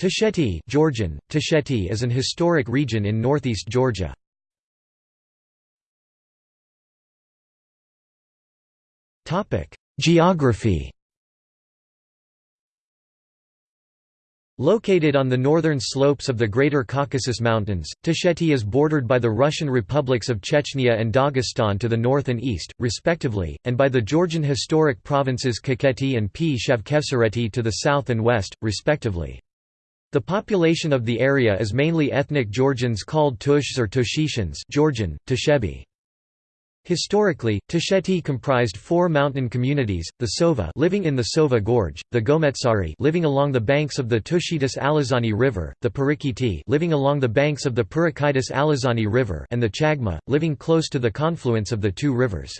Tusheti Georgian, Tusheti is an historic region in northeast Georgia. Geography Located on the northern slopes of the Greater Caucasus Mountains, Tusheti is bordered by the Russian republics of Chechnya and Dagestan to the north and east, respectively, and by the Georgian historic provinces Kakheti and Pshav-Khevsureti to the south and west, respectively. The population of the area is mainly ethnic Georgians called Tushs or Tushetians Georgian, Tushebi. Historically, Tusheti comprised four mountain communities, the Sova living in the Sova Gorge, the Gometsari living along the banks of the Tushetis Alazani River, the Pirikiti living along the banks of the Pirikitis Alazani River and the Chagma, living close to the confluence of the two rivers.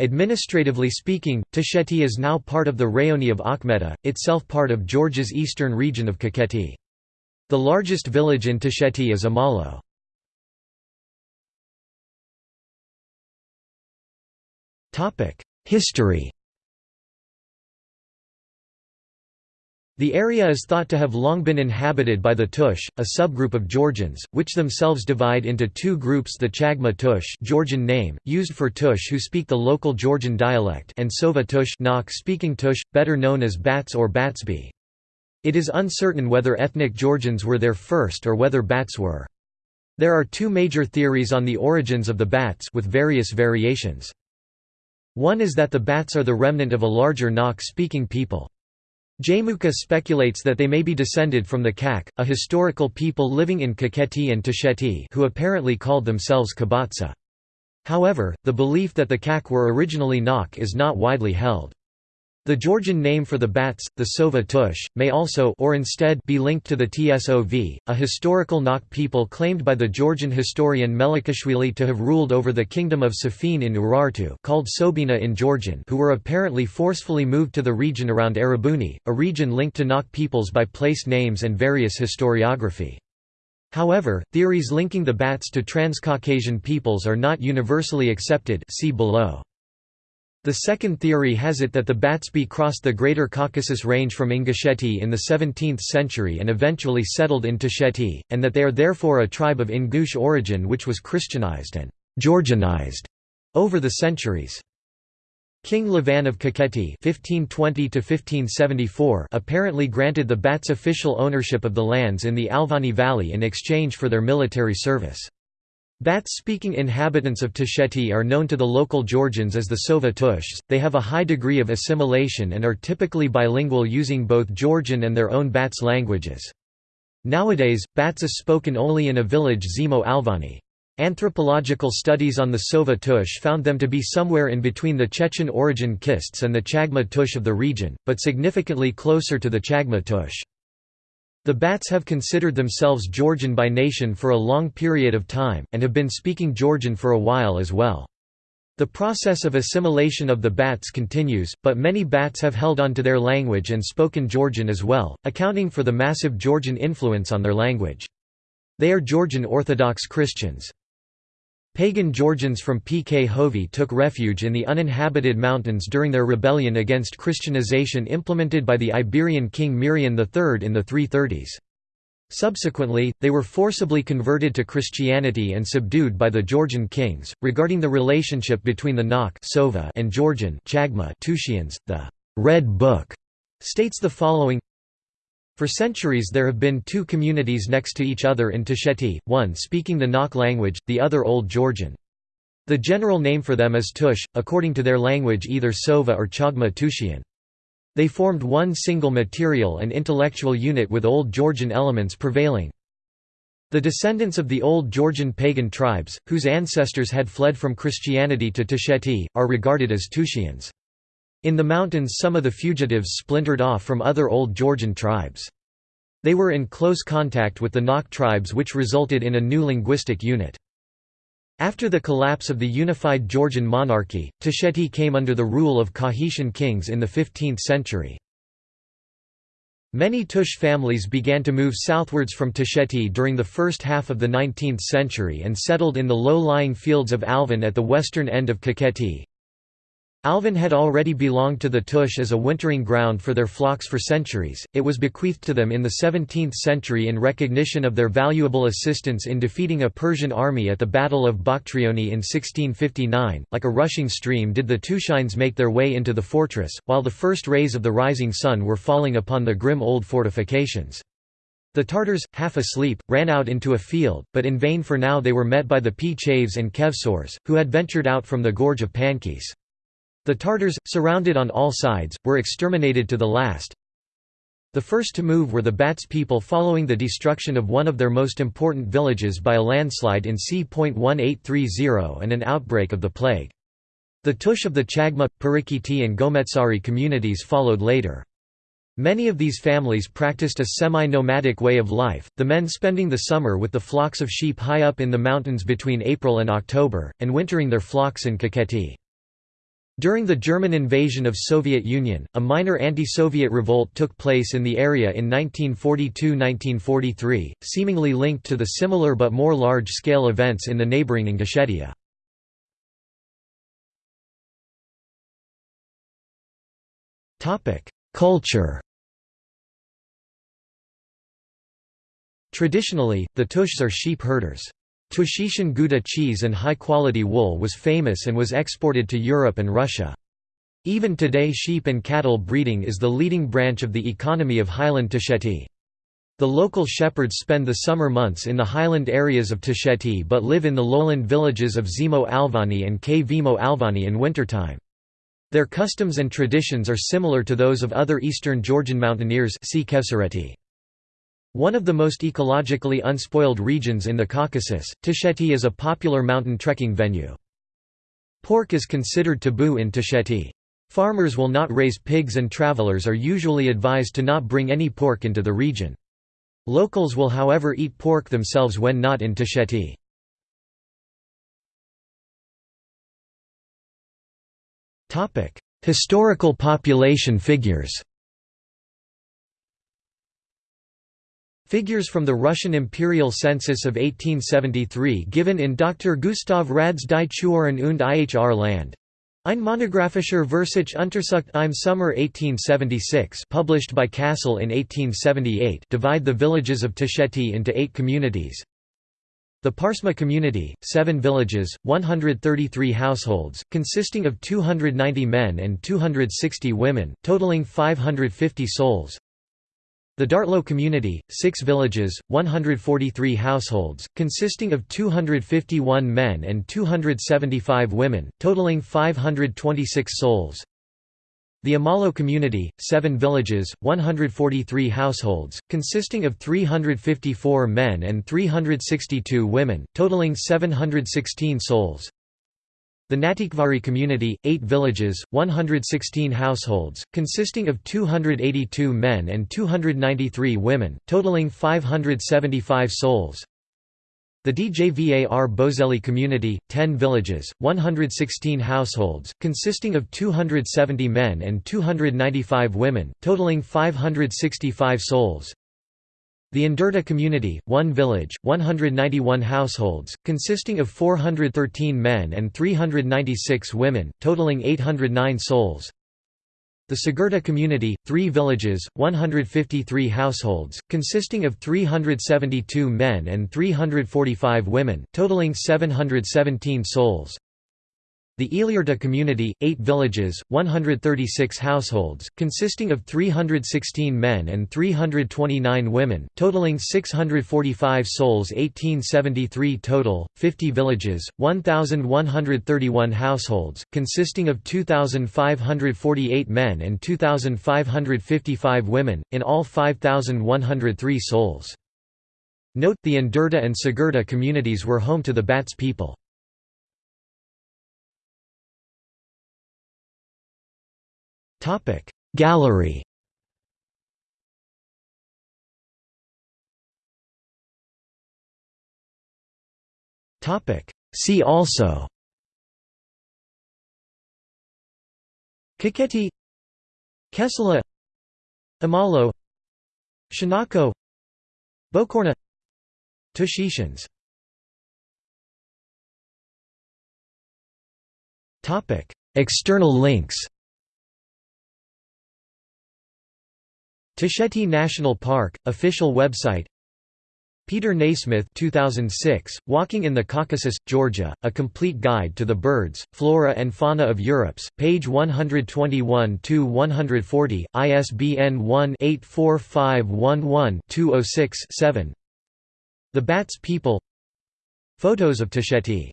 Administratively speaking, Tusheti is now part of the Rayoni of Akhmeta, itself part of Georgia's eastern region of Kakheti. The largest village in Tusheti is Omalo. History The area is thought to have long been inhabited by the Tush, a subgroup of Georgians, which themselves divide into two groups the Chagma Tush Georgian name, used for Tush who speak the local Georgian dialect and Sova Tush speaking Tush, better known as Bats or Batsbi. It is uncertain whether ethnic Georgians were there first or whether Bats were. There are two major theories on the origins of the Bats with various variations. One is that the Bats are the remnant of a larger Nakh-speaking people. Jaimoukha speculates that they may be descended from the Kak, a historical people living in Kakheti and Tusheti who apparently called themselves Kabatsa. However, the belief that the Kak were originally Nakh is not widely held. The Georgian name for the bats, the Sova tush, may also or instead be linked to the Tsov, a historical Nakh people claimed by the Georgian historian Melikishvili to have ruled over the kingdom of Safin in Urartu called Sobina in Georgian who were apparently forcefully moved to the region around Erebuni, a region linked to Nakh peoples by place names and various historiography. However, theories linking the bats to Transcaucasian peoples are not universally accepted see below. The second theory has it that the Batsbi crossed the Greater Caucasus Range from Ingusheti in the 17th century and eventually settled in Tusheti, and that they are therefore a tribe of Ingush origin which was Christianized and «Georgianized» over the centuries. King Levan of Kakheti (1520–1574) apparently granted the Bats official ownership of the lands in the Alvani Valley in exchange for their military service. Bats-speaking inhabitants of Tusheti are known to the local Georgians as the Sova Tushs, they have a high degree of assimilation and are typically bilingual using both Georgian and their own Bats languages. Nowadays, Bats is spoken only in a village Zemo Alvani. Anthropological studies on the Sova Tush found them to be somewhere in between the Chechen origin Kists and the Chagma Tush of the region, but significantly closer to the Chagma Tush. The Bats have considered themselves Georgian by nation for a long period of time, and have been speaking Georgian for a while as well. The process of assimilation of the Bats continues, but many Bats have held on to their language and spoken Georgian as well, accounting for the massive Georgian influence on their language. They are Georgian Orthodox Christians. Pagan Georgians from Pkhovi took refuge in the uninhabited mountains during their rebellion against Christianization implemented by the Iberian king Mirian III in the 330s. Subsequently, they were forcibly converted to Christianity and subdued by the Georgian kings. Regarding the relationship between the Nakh and Georgian Chagma Tushians, the Red Book states the following for centuries there have been two communities next to each other in Tusheti, one speaking the Nakh language, the other Old Georgian. The general name for them is Tush, according to their language either Sova or Chagma Tushian. They formed one single material and intellectual unit with Old Georgian elements prevailing. The descendants of the Old Georgian pagan tribes, whose ancestors had fled from Christianity to Tusheti, are regarded as Tushians. In the mountains some of the fugitives splintered off from other Old Georgian tribes. They were in close contact with the Nakh tribes which resulted in a new linguistic unit. After the collapse of the unified Georgian monarchy, Tusheti came under the rule of Kakhetian kings in the 15th century. Many Tush families began to move southwards from Tusheti during the first half of the 19th century and settled in the low-lying fields of Alvan at the western end of Kakheti. Alvin had already belonged to the Tush as a wintering ground for their flocks for centuries, it was bequeathed to them in the 17th century in recognition of their valuable assistance in defeating a Persian army at the Battle of Bakhtrioni in 1659. Like a rushing stream did the Tushines make their way into the fortress, while the first rays of the rising sun were falling upon the grim old fortifications. The Tartars, half asleep, ran out into a field, but in vain for now they were met by the P-Chaves and Kevsors, who had ventured out from the gorge of Pankis. The Tartars, surrounded on all sides, were exterminated to the last. The first to move were the Bats people following the destruction of one of their most important villages by a landslide in c.1830 and an outbreak of the plague. The Tush of the Chagma, Pirikiti and Gometsari communities followed later. Many of these families practiced a semi-nomadic way of life, the men spending the summer with the flocks of sheep high up in the mountains between April and October, and wintering their flocks in Kakheti. During the German invasion of Soviet Union, a minor anti-Soviet revolt took place in the area in 1942–1943, seemingly linked to the similar but more large-scale events in the neighboring Ingushetia. Culture Traditionally, the Tushs are sheep herders. Tushishan Guda cheese and high-quality wool was famous and was exported to Europe and Russia. Even today sheep and cattle breeding is the leading branch of the economy of highland Tusheti. The local shepherds spend the summer months in the highland areas of Tusheti but live in the lowland villages of Zemo Alvani and Kvemo Alvani in wintertime. Their customs and traditions are similar to those of other eastern Georgian mountaineers see one of the most ecologically unspoiled regions in the Caucasus, Tusheti is a popular mountain trekking venue. Pork is considered taboo in Tusheti. Farmers will not raise pigs and travelers are usually advised to not bring any pork into the region. Locals will however eat pork themselves when not in Tusheti. Historical population figures Figures from the Russian imperial census of 1873 given in Dr. Gustav Radde's Die Chuoren und Ihr Land. Ein monographischer Versuch Untersucht im Sommer 1876 published by Kassel in 1878 divide the villages of Tusheti into eight communities. The Parsma community, seven villages, 133 households, consisting of 290 men and 260 women, totaling 550 souls. The Dartlo community, six villages, 143 households, consisting of 251 men and 275 women, totaling 526 souls. The Omalo community, seven villages, 143 households, consisting of 354 men and 362 women, totaling 716 souls. The Natikvari community, eight villages, 116 households, consisting of 282 men and 293 women, totaling 575 souls. The Djvar Bozeli community, 10 villages, 116 households, consisting of 270 men and 295 women, totaling 565 souls. The Ndurta community, one village, 191 households, consisting of 413 men and 396 women, totaling 809 souls. The Sigurta community, three villages, 153 households, consisting of 372 men and 345 women, totaling 717 souls. The Iliurta community, eight villages, 136 households, consisting of 316 men and 329 women, totaling 645 souls 1873 total, 50 villages, 1,131 households, consisting of 2,548 men and 2,555 women, in all 5,103 souls. Note, the Ndurta and Sigurta communities were home to the Bats people. Topic. Gallery. Topic. See also. Kakheti Kessala Omalo. Shanako Bochorna. Tushishans External links Tusheti National Park, official website. Peter Nasmyth 2006, Walking in the Caucasus, Georgia, A Complete Guide to the Birds, Flora and Fauna of Europe's, page 121–140, ISBN 1-84511-206-7 The Bats People. Photos of Tusheti